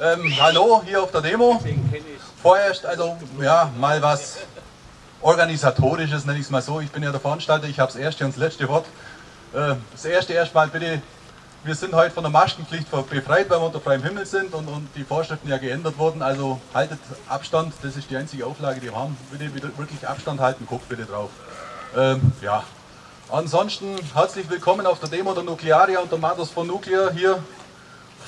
Ähm, hallo, hier auf der Demo. Vorerst also, ja, mal was Organisatorisches, nenne ich es mal so. Ich bin ja der Veranstalter, ich habe das erste und das letzte Wort. Äh, das erste erstmal bitte, wir sind heute von der Maskenpflicht befreit, weil wir unter freiem Himmel sind und, und die Vorschriften ja geändert wurden. Also haltet Abstand, das ist die einzige Auflage, die wir haben. Bitte wirklich Abstand halten, guckt bitte drauf. Ähm, ja. Ansonsten herzlich willkommen auf der Demo der Nuklearia und der Matters von Nuclear hier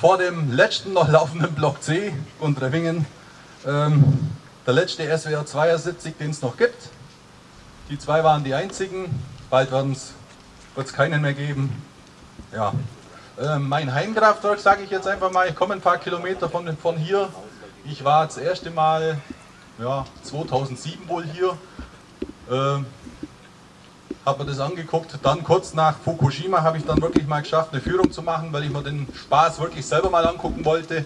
vor dem letzten noch laufenden Block C und Revingen. Ähm, der letzte SWR 72, den es noch gibt. Die zwei waren die einzigen, bald wird es keinen mehr geben. Ja. Ähm, mein Heimkraftwerk, sage ich jetzt einfach mal, ich komme ein paar Kilometer von, von hier. Ich war das erste Mal ja, 2007 wohl hier. Ähm, habe mir das angeguckt. Dann kurz nach Fukushima habe ich dann wirklich mal geschafft, eine Führung zu machen, weil ich mir den Spaß wirklich selber mal angucken wollte.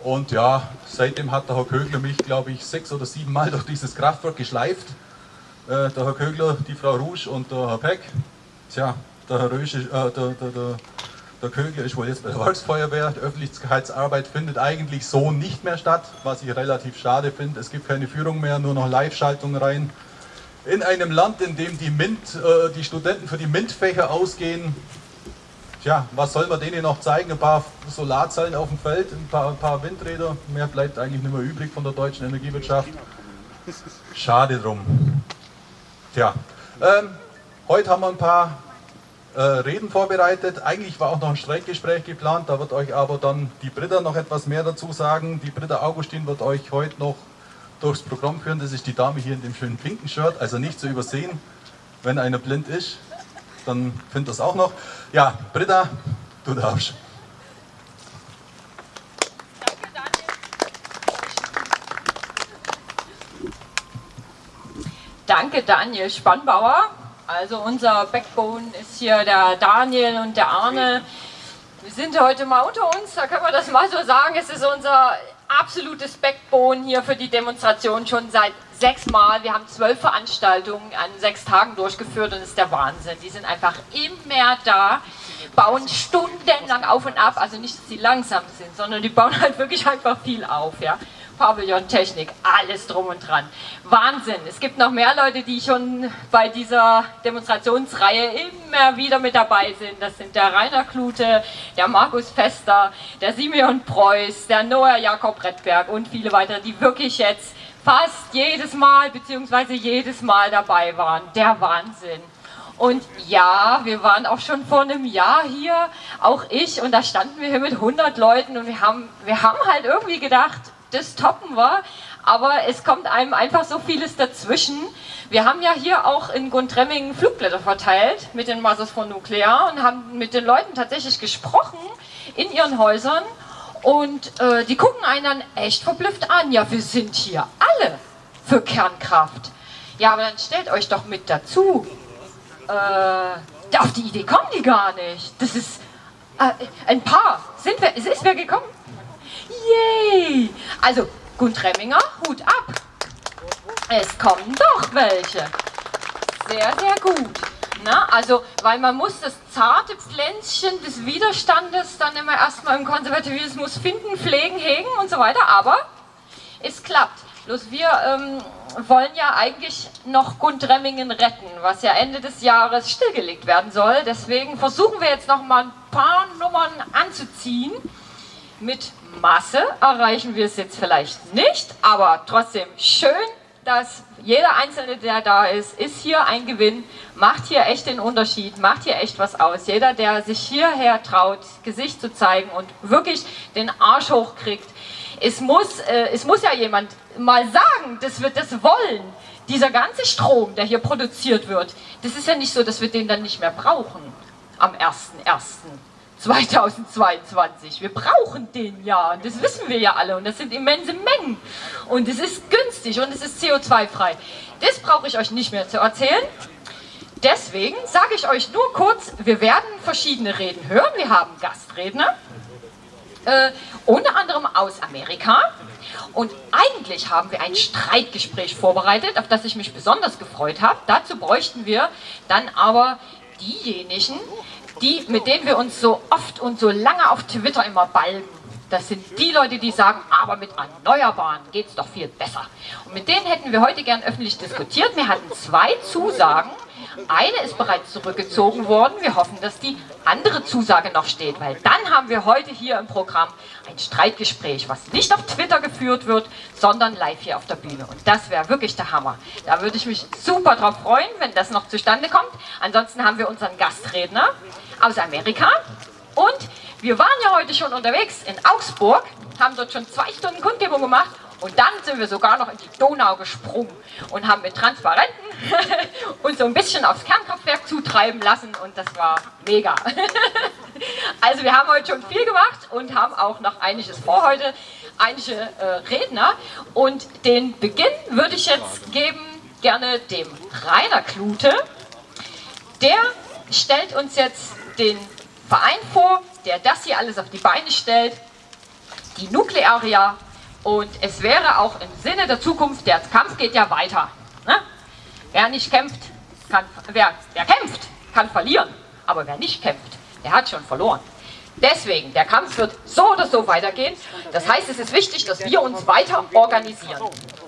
Und ja, seitdem hat der Herr Kögler mich, glaube ich, sechs oder sieben Mal durch dieses Kraftwerk geschleift. Äh, der Herr Kögler, die Frau Rouge und der Herr Peck. Tja, der Herr Rösche, äh, der, der, der, der Kögler ist wohl jetzt bei der Volksfeuerwehr. Die Öffentlichkeitsarbeit findet eigentlich so nicht mehr statt, was ich relativ schade finde. Es gibt keine Führung mehr, nur noch Live-Schaltung rein in einem Land, in dem die, MINT, äh, die Studenten für die MINT-Fächer ausgehen, tja, was soll man denen noch zeigen? Ein paar Solarzellen auf dem Feld, ein paar, ein paar Windräder, mehr bleibt eigentlich nicht mehr übrig von der deutschen Energiewirtschaft. Schade drum. Tja, ähm, heute haben wir ein paar äh, Reden vorbereitet. Eigentlich war auch noch ein Streikgespräch geplant, da wird euch aber dann die Britta noch etwas mehr dazu sagen. Die Britta Augustin wird euch heute noch durchs Programm führen. Das ist die Dame hier in dem schönen pinken Shirt, also nicht zu übersehen. Wenn einer blind ist, dann findet das auch noch. Ja, Britta, du darfst. Danke Daniel Spannbauer. Also unser Backbone ist hier der Daniel und der Arne. Wir sind heute mal unter uns, da können wir das mal so sagen. Es ist unser absolutes Backbone hier für die Demonstration schon seit sechs Mal. Wir haben zwölf Veranstaltungen an sechs Tagen durchgeführt und es ist der Wahnsinn. Die sind einfach immer da, bauen stundenlang auf und ab. Also nicht, dass sie langsam sind, sondern die bauen halt wirklich einfach viel auf. Ja. Pavillon-Technik, alles drum und dran. Wahnsinn. Es gibt noch mehr Leute, die schon bei dieser Demonstrationsreihe immer wieder mit dabei sind. Das sind der Rainer Klute, der Markus Fester, der Simeon Preuß, der Noah Jakob Redberg und viele weitere, die wirklich jetzt fast jedes Mal bzw. jedes Mal dabei waren. Der Wahnsinn. Und ja, wir waren auch schon vor einem Jahr hier, auch ich, und da standen wir hier mit 100 Leuten und wir haben, wir haben halt irgendwie gedacht, das toppen wir, aber es kommt einem einfach so vieles dazwischen. Wir haben ja hier auch in Guntremmingen Flugblätter verteilt mit den Masters von Nuklear und haben mit den Leuten tatsächlich gesprochen in ihren Häusern und äh, die gucken einen dann echt verblüfft an. Ja, wir sind hier alle für Kernkraft. Ja, aber dann stellt euch doch mit dazu. Äh, auf die Idee kommen die gar nicht. Das ist äh, ein paar. Sind wir, ist wer gekommen? Yay! Also, Guntremminger, Hut ab. Es kommen doch welche. Sehr, sehr gut. Na, also, weil man muss das zarte Pflänzchen des Widerstandes dann immer erstmal im Konservativismus finden, pflegen, hegen und so weiter, aber es klappt. Bloß wir ähm, wollen ja eigentlich noch Gundremmingen retten, was ja Ende des Jahres stillgelegt werden soll. Deswegen versuchen wir jetzt noch mal ein paar Nummern anzuziehen mit Masse erreichen wir es jetzt vielleicht nicht, aber trotzdem schön, dass jeder Einzelne, der da ist, ist hier ein Gewinn, macht hier echt den Unterschied, macht hier echt was aus. Jeder, der sich hierher traut, Gesicht zu zeigen und wirklich den Arsch hochkriegt. Es muss, äh, es muss ja jemand mal sagen, dass wir das wollen. Dieser ganze Strom, der hier produziert wird, das ist ja nicht so, dass wir den dann nicht mehr brauchen am 1.1. 2022. Wir brauchen den ja und das wissen wir ja alle und das sind immense Mengen und es ist günstig und es ist CO2-frei. Das brauche ich euch nicht mehr zu erzählen. Deswegen sage ich euch nur kurz, wir werden verschiedene Reden hören. Wir haben Gastredner, äh, unter anderem aus Amerika. Und eigentlich haben wir ein Streitgespräch vorbereitet, auf das ich mich besonders gefreut habe. Dazu bräuchten wir dann aber diejenigen, die, mit denen wir uns so oft und so lange auf Twitter immer balgen. Das sind die Leute, die sagen, aber mit Erneuerbaren geht es doch viel besser. Und mit denen hätten wir heute gern öffentlich diskutiert. Wir hatten zwei Zusagen. Eine ist bereits zurückgezogen worden. Wir hoffen, dass die andere Zusage noch steht, weil dann haben wir heute hier im Programm ein Streitgespräch, was nicht auf Twitter geführt wird, sondern live hier auf der Bühne. Und das wäre wirklich der Hammer. Da würde ich mich super drauf freuen, wenn das noch zustande kommt. Ansonsten haben wir unseren Gastredner aus Amerika. Und wir waren ja heute schon unterwegs in Augsburg, haben dort schon zwei Stunden Kundgebung gemacht und dann sind wir sogar noch in die Donau gesprungen und haben mit Transparenten uns so ein bisschen aufs Kernkraftwerk zutreiben lassen und das war mega. also wir haben heute schon viel gemacht und haben auch noch einiges vor heute, einige äh, Redner und den Beginn würde ich jetzt geben gerne dem Rainer Klute. Der stellt uns jetzt den Verein vor, der das hier alles auf die Beine stellt, die Nuklearia und es wäre auch im Sinne der Zukunft, der Kampf geht ja weiter. Ne? Wer nicht kämpft, kann, wer, wer kämpft, kann verlieren, aber wer nicht kämpft, der hat schon verloren. Deswegen, der Kampf wird so oder so weitergehen. Das heißt, es ist wichtig, dass wir uns weiter organisieren.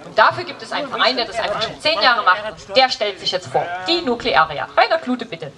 Und dafür gibt es einen Verein, der das einfach schon zehn Jahre macht. Der stellt sich jetzt vor. Die Nuklearia. Rainer Klute, bitte.